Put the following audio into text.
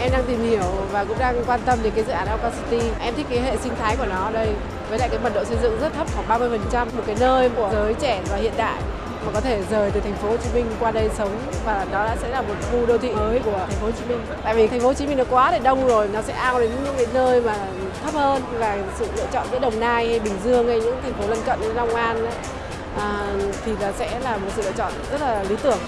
em đang tìm hiểu và cũng đang quan tâm đến cái dự án Alcon City. Em thích cái hệ sinh thái của nó ở đây với lại cái mật độ xây dựng rất thấp khoảng 30%, một cái nơi của giới trẻ và hiện đại mà có thể rời từ thành phố Hồ Chí Minh qua đây sống và đó sẽ là một khu đô thị mới của thành phố Hồ Chí Minh. Tại vì thành phố Hồ Chí Minh nó quá để đông rồi, nó sẽ ao đến những cái nơi mà thấp hơn và sự lựa chọn giữa Đồng Nai hay Bình Dương hay những thành phố lân cận như Long An ấy, à, thì là sẽ là một sự lựa chọn rất là lý tưởng.